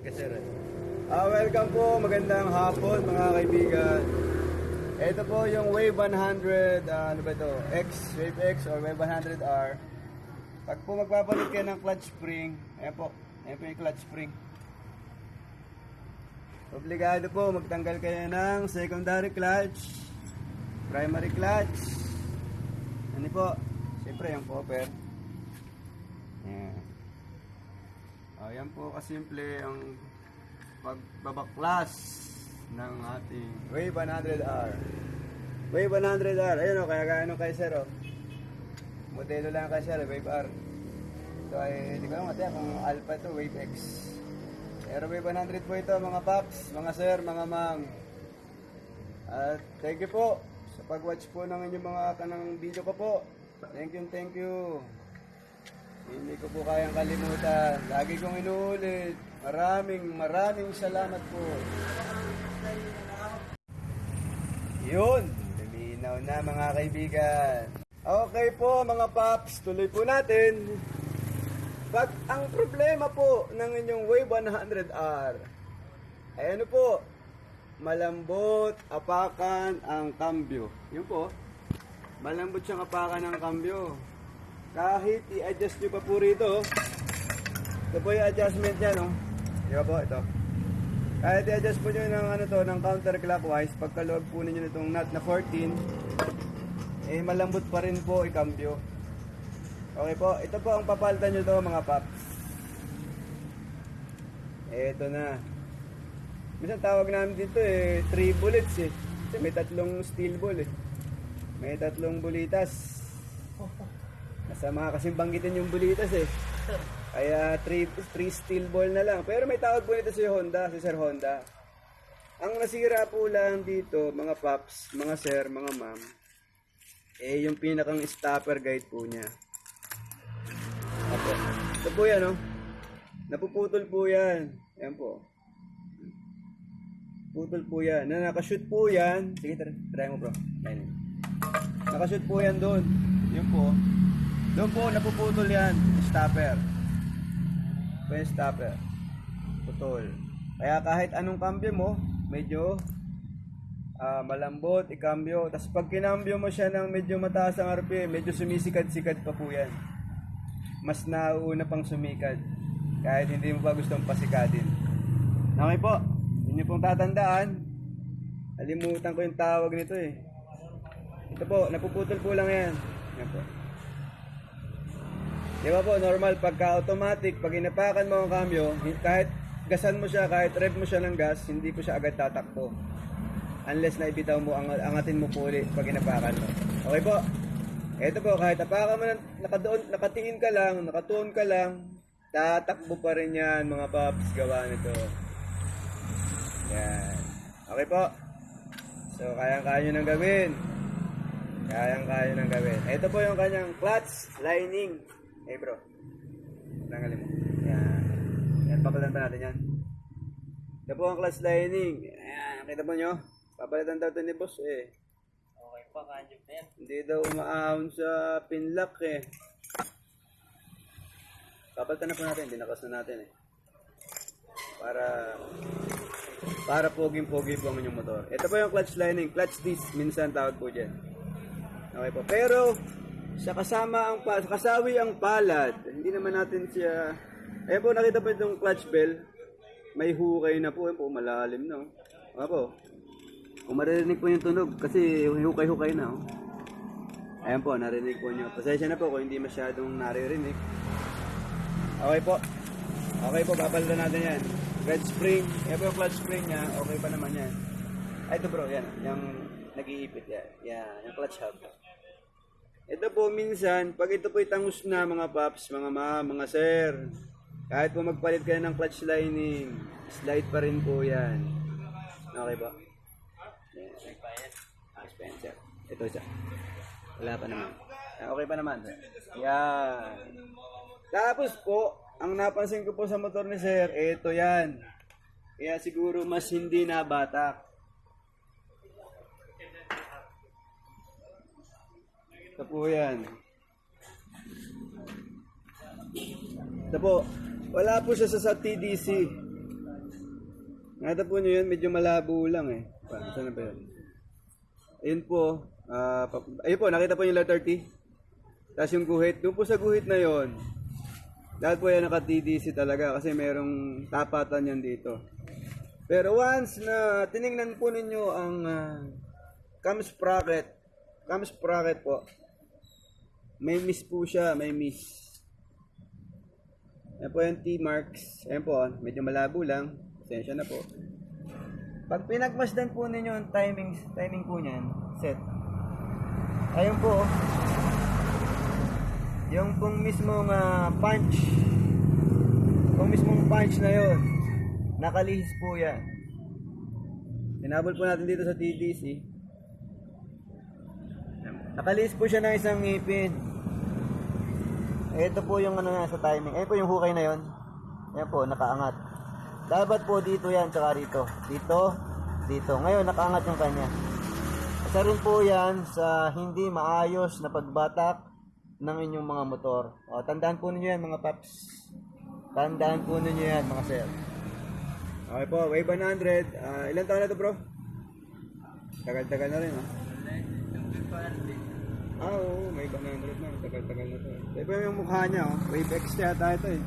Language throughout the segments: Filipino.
Kasi Ah, welcome po, magandang hapon mga kaibigan. Ito po yung Wave 100, ah, ano ba ito? X, Wave X or Wave 100R. Pag po magpapalit kayo ng clutch spring, ayan po, ayan po yung clutch spring. Obligado po magtanggal kayo ng secondary clutch, primary clutch. Ano po? Siyempre yung popper. Ayan. Ayan po kasimple ang pagbabaklas ng ating Wave 100R. Wave 100R. Ayun o, kaya gaano kay Sir o. Modelo lang kay Sir, Wave R. Ito ay, hindi ko lang mataya kung Alpha to Wave X. Pero Wave 100 po ito mga paps, mga sir, mga mang. At thank you po sa pag-watch po ng inyong mga kanang video ko po. Thank you, thank you. Hindi ko po kayang kalimutan. Lagi kong inuulit. Maraming maraming salamat po. Yun, luminaw na mga kaibigan. Okay po mga paps, tuloy po natin. Pag ang problema po ng inyong Wave 100R, ay ano po, malambot, apakan ang kambyo. Yun po, malambot siyang apakan ang kambyo. Kahit i-adjust nyo pa po rito, ito po yung adjustment niya, no? Di po, ito. Kahit i-adjust po nyo ng, ano to, ng counterclockwise, pagkaluwag po ninyo nitong nut na 14, eh malambot pa rin po i-cambio. Okay po, ito po ang papalitan nyo to mga paps. Ito na. Minsan tawag namin dito eh, 3 bullets eh. Kasi may tatlong steel ball eh. May tatlong bulitas. Masama kasing banggitin yung bulitas eh. Kaya 3 steel ball na lang. Pero may tawag po nito si Honda, si Sir Honda. Ang nasira po lang dito, mga paps, mga sir, mga ma'am, eh yung pinakang stopper guide po niya. Apo. Ito po yan, oh. Napuputol po yan. Ayan po. Putol po yan. Na nakashoot po yan. Sige, try, try mo bro. Ayan. Nakashoot po yan doon. Yun po. Doon po, napuputol yan. Stopper. Yung stopper. Putol. Kaya kahit anong cambio mo, medyo ah, malambot, ikambyo. Tapos pag kinambyo mo siya ng medyo mataas ang RPM, medyo sumisikad-sikad pa po yan. Mas nauuna pang sumikad. Kahit hindi mo pa gustong pasikadin. Okay po. Yun yung pong tatandaan. Alimutan ko yung tawag nito eh. Ito po, napuputol po lang yan. Yan po. Di ba po, normal, pagka automatic, pag inapakan mo ang cambio, kahit gasan mo siya, kahit rev mo siya ng gas, hindi po siya agad tatakbo. Unless na ibitaw mo, ang, angatin mo po ulit pag inapakan mo. Okay po. Ito po, kahit apakan mo, nakadoon, nakatingin ka lang, nakatuon ka lang, tatakbo pa rin yan, mga paps, gawa nito. Yan. Okay po. So, kayang-kaya nyo nang gawin. Kayang-kaya nang gawin. Ito po yung kanyang clutch lining. Hey bro. Tanggalin mo. Yan. Yan, papalitan pa natin yan. Ito po ang clutch lining. Ayan, nakita po nyo? Papalitan daw ito ni boss eh. Okay pa, kanjip na yan. Hindi daw umaahon sa pinlock eh. Papalitan na po natin, dinakas na natin eh. Para para poging-pogi po ang inyong motor. Ito po yung clutch lining, clutch disc, minsan tawag po dyan. Okay po. Pero, sa kasama ang pa, sa kasawi ang palad, hindi naman natin siya, eh po nakita po itong clutch bell, may hukay na po, yun po malalim na. Oh. Okay po. Kung maririnig po yung tunog, kasi hukay-hukay na. Oh. Ayan po, narinig po nyo. Pasensya na po kung hindi masyadong naririnig. Okay po. Okay po, papalitan natin yan. Red spring. Yan po yung clutch spring niya. Okay pa naman yan. Ay, ito bro, yan. Yung nag-iipit yan. Yan, yung clutch hub. Ito po minsan, pag ito po itangus na mga paps, mga ma, mga sir, kahit po magpalit kayo ng clutch lining, slide pa rin po yan. Okay ba? Yan. Ah, Spencer. Ito siya. Wala pa naman. Ah, Okay pa naman. Yan. Tapos po, ang napansin ko po sa motor ni Sir, ito yan. Kaya siguro mas hindi nabatak. Ito po yan. Ito po, wala po siya sa, TDC. Nakita po nyo yun, medyo malabo lang eh. Pa, saan na ba yun? Ayun po, ah, pa- ayun po, nakita po yung letter T. Tapos yung guhit, doon po sa guhit na yon. Dahil po yan naka-TDC talaga kasi merong tapatan yan dito. Pero once na tiningnan po ninyo ang uh, cam sprocket, cam sprocket po, may miss po siya, may miss. Yan po yung T-marks. Ayan po, medyo malabo lang. Pasensya na po. Pag pinagmasdan po ninyo ang timing, timing po niyan, set. Ayun po, oh. yung pong mismong ah, punch, yung mismong punch na yon, nakalihis po yan. Tinabol po natin dito sa TDC. Nakalihis po siya ng isang ngipin. Ito po yung ano na sa timing. Ayun po yung hukay na yon. Ayan po, nakaangat. Dapat po dito yan, tsaka rito. Dito, dito. Ngayon, nakaangat yung kanya. Isa rin po yan sa hindi maayos na pagbatak ng inyong mga motor. O, tandaan po ninyo yan, mga paps. Tandaan po ninyo yan, mga sir. Okay po, Wave 100. Ah, ilan taon na to, bro? Tagal-tagal na rin, ha? Ah, oo, may 100 na. Tagal-tagal na to. Ito yung mukha niya, oh. Wave X yata ito, eh.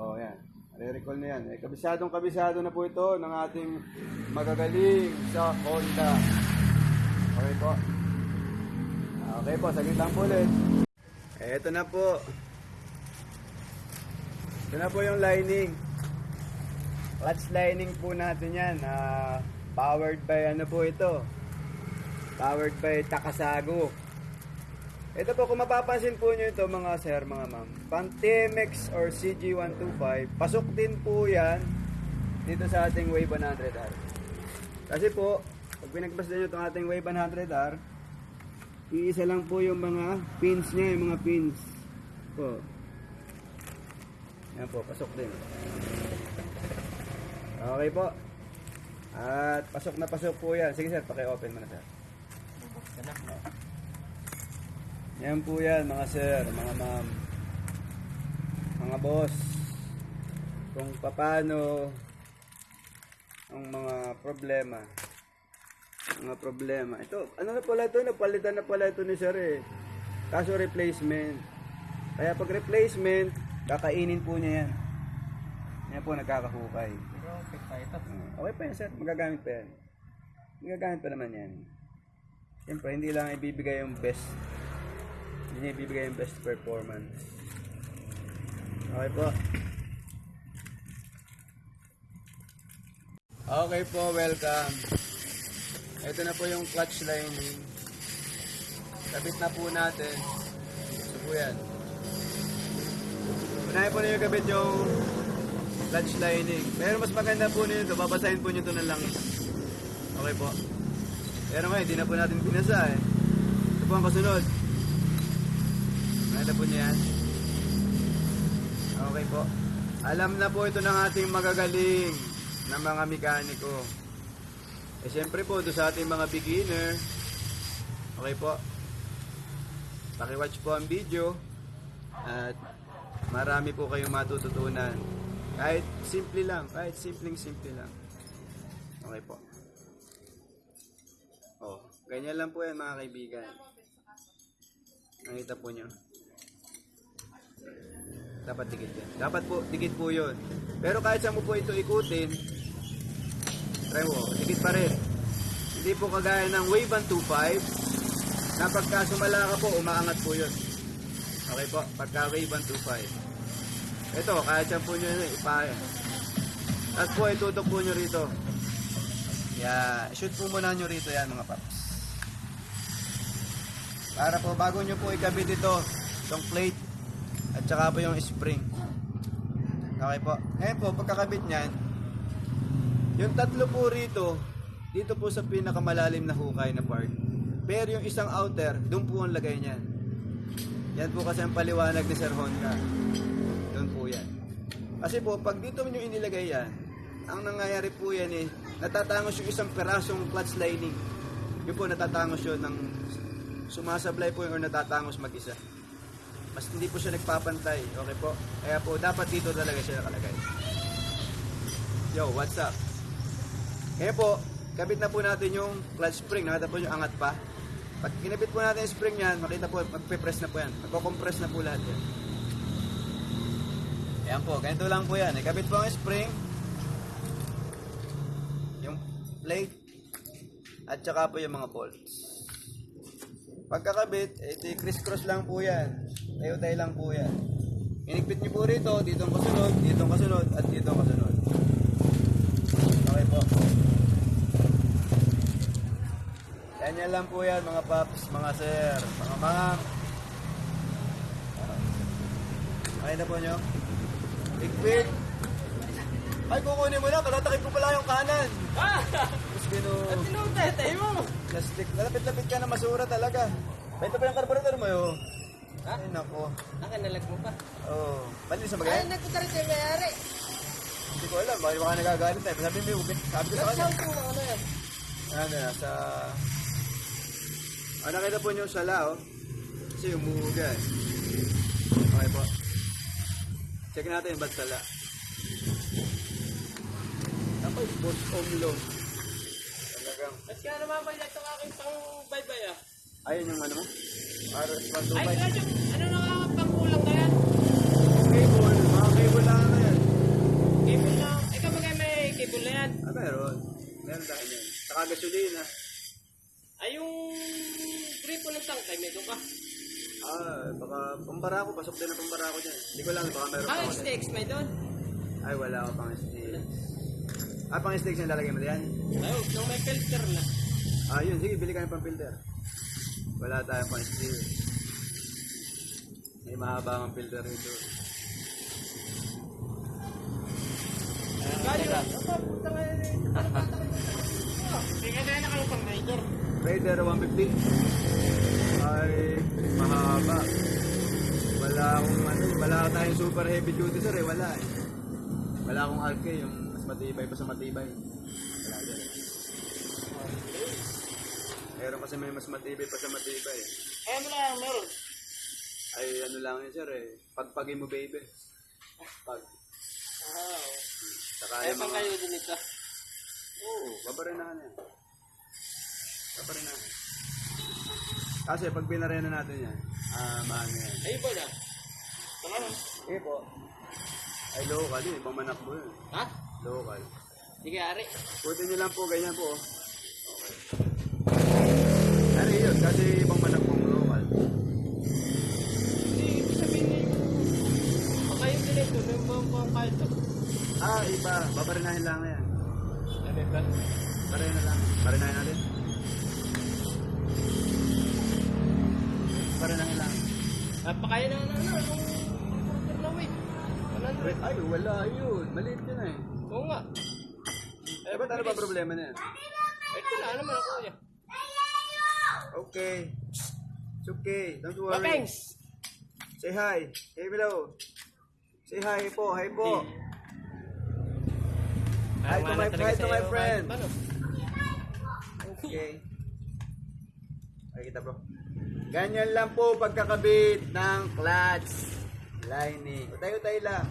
Oh, yan. Re-recall na yan. Eh, kabisadong kabisado na po ito ng ating magagaling sa Honda. Okay po. Okay po, saglit lang po ulit. Eh, ito na po. Ito na po yung lining. Clutch lining po natin yan. Ah, powered by ano po ito? Powered by Takasago. Ito po, kung mapapansin po nyo ito mga sir, mga ma'am, pang TMX or CG125, pasok din po yan dito sa ating Wave 100R. Kasi po, pag pinagbasdan nyo itong ating Wave 100R, iisa lang po yung mga pins niya, yung mga pins. Po. Yan po, pasok din. Okay po. At pasok na pasok po yan. Sige sir, paki-open mo na sir. Yan po yan mga sir, mga ma'am, mga boss. Kung paano ang mga problema. Mga problema. Ito, ano na pala ito? Napalitan na pala ito ni sir eh. Kaso replacement. Kaya pag replacement, kakainin po niya yan. Yan po nagkakahukay. Pero okay pa ito. Uh, okay pa yan sir, magagamit pa yan. Magagamit pa naman yan. Siyempre, hindi lang ibibigay yung best. Ibibigay yung best performance. Okay po. Okay po, welcome. Ito na po yung clutch lining. Kabit na po natin. Ito po yan. Unahin po ninyo kabit yung clutch lining. Pero mas maganda po nito, babasahin po nyo ito ng langis. Okay po. Pero ngayon, hindi na po natin binasa eh. Ito po ang kasunod. Nakita po yan. Okay po. Alam na po ito ng ating magagaling na mga mekaniko. Eh siyempre po, ito sa ating mga beginner. Okay po. Pakiwatch po ang video. At marami po kayong matututunan. Kahit simple lang, kahit simpleng simple lang. Okay po. Oh, ganyan lang po yan mga kaibigan. Nakita po nyo. Dapat dikit yan. Dapat po, dikit po yun. Pero kahit saan mo po ito ikutin, try mo, dikit pa rin. Hindi po kagaya ng Wave 125, na pagka sumala ka po, umaangat po yun. Okay po, pagka Wave 125. Ito, kahit saan po nyo ipahin. Tapos po, itutok po nyo rito. Yeah, shoot po muna nyo rito yan mga paps. Para po bago nyo po ikabit ito, itong plate at saka po yung spring. Okay po. Ngayon po, pagkakabit niyan, yung tatlo po rito, dito po sa pinakamalalim na hukay na part. Pero yung isang outer, doon po ang lagay niyan. Yan po kasi ang paliwanag ni Sir Honda. Doon po yan. Kasi po, pag dito nyo inilagay yan, ang nangyayari po yan eh, natatangos yung isang perasong clutch lining. Yun po, natatangos yun ng sumasablay po yun or natatangos mag-isa. Mas hindi po siya nagpapantay. Okay po? Kaya po, dapat dito talaga siya nakalagay. Yo, what's up? Ngayon po, kabit na po natin yung clutch spring. Nakita po yung angat pa. Pag kinabit po natin yung spring yan, makita po, magpe-press na po yan. Magko-compress na po lahat yan. Ayan po, ganito lang po yan. Ikabit po ang spring, yung plate, at saka po yung mga bolts. Pagkakabit, eh, di criss-cross lang po yan. Tayo-tayo lang po yan. Inigpit niyo po rito, dito ang kasunod, dito ang kasunod, at dito ang kasunod. Okay po. Yan yan lang po yan, mga paps, mga sir, mga ma'am. Okay na po nyo? Igpit. Ay, kukunin mo na, katatakip ko pala yung kanan. Ah! Tapos binu... Tinutay mo! Plastic. Malapit-lapit ka na masura talaga. Bento pa yung carburetor mo yun. Ha? Ay, nako. Nakanalag mo pa. Oo. Oh. Bali sa Ay, bagay? nagpunta rin tayo mayari. Hindi ko alam. Baka baka nagagalit tayo. Sabi mo, ubit. Sabi ko sa kanya. Mo na ano yan. Ano na, sa... Ah, nakita po niyo sa lao. Kasi umuuga eh. Okay po. Check natin yung ba't sala. Ako, boss omlo. Talagang. Ba't ka naman ba itong aking pang baybay ah? Ayun yung ano mo? Para Ay, pantubay. radyo, ano na nga pangkulang na yan? Cable. Mga cable lang na yan. Cable na. Ikaw may cable na yan? Ah, meron. Meron tayo yan. Saka gasolina. Ay, yung gripo ng tangkay, doon ka. Ah, baka pambara ko. Pasok din ang pambara ko dyan. Hindi ko lang. Baka meron pa Ah. STX may doon. Ay, wala ako pang sticks. Ah, pang sticks yung lalagay mo diyan? Ay, nung may filter na. Ah, yun. Sige, bili ka ng pang filter. Wala tayong pang sticks. May mahaba ang filter nito. Kaya na kayo pang rider. Raider 150. Ay, mahaba. Wala akong ano, wala tayong super heavy duty sir eh, wala eh. Wala akong RK, yung mas matibay pa sa matibay. Wala dyan. Meron kasi may mas matibay pa sa matibay. Eh, ano lang, meron. Ay, ano lang yun sir eh. Pagpagin mo baby. Pag. Ah, Saka yung mga... kayo din ito. Oo, babarinahan yan. Babarinahan. Kasi pag pinarena natin yan, ah, maano yan. Ay, iba na. Tama na. Eh po. Ay, local yun. Ibang manak po yun. Ha? Local. Sige, Ari. Putin nyo lang po, ganyan po. Okay. Mga kahit ito. Ah, iba. Babarinahin lang na yan. Ano ba? Barena na lang. Barinahin natin. Barinahin lang. Napakaya na na ano, yung comforter na. 100. Ay, wala yun. Maliit yun eh. Oo nga. Eh, ba't ano ba problema na yan? Ito na naman ako kuya. Okay. It's okay. Don't worry. Say hi. Hey, below. Say hi, po. Hi po. Hi to my, hi to my friend. Okay. Ay, kita bro. Ganyan lang po pagkakabit ng clutch lining. Tayo-tayo lang.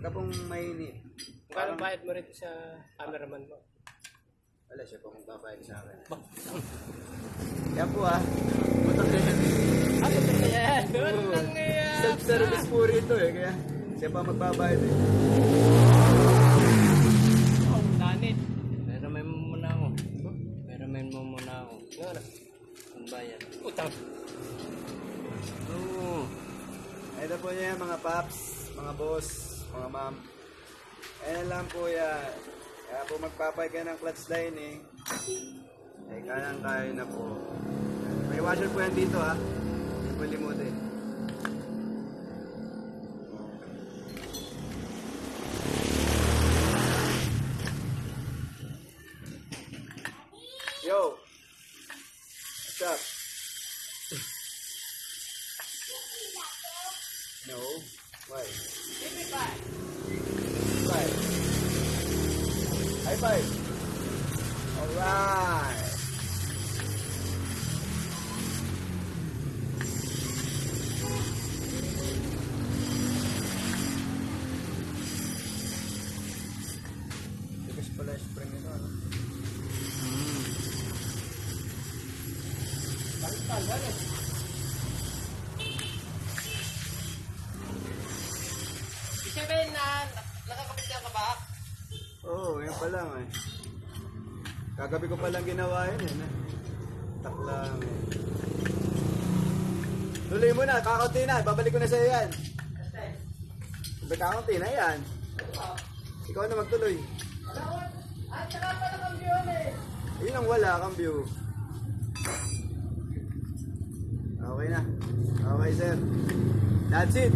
Pagka pong mainit. Kung bayad mo rito sa cameraman mo? Wala siya pong magbabayad sa akin. Yan po ah. Motor din. Ah, ito na yan. Doon Oo. lang yan. Self-service po rito eh. Kaya siya pa magbabayad eh. Oh, danit. Pero may muna ako. Pero may muna ako. Ang bayan. Utang. Oo. Ito po niya mga paps, mga boss, mga ma'am. Ayan lang po yan. Kaya po magpapay ka ng clutch lining. Eh, kayang kaya na po. May washer po yan dito ha. Hindi po. Yo! What's up? No. Why? Give me five. Five. High five. Alright. Pa lang eh. Kagabi ko pa lang ginawa yun eh. Taklang eh. Tuloy mo na, na. Babalik ko na sa'yo yan. Kakaunti na yan. Ikaw na magtuloy. At saka pa nakambiyon eh. Yun ang wala kang view. Okay na. Okay, sir. That's it.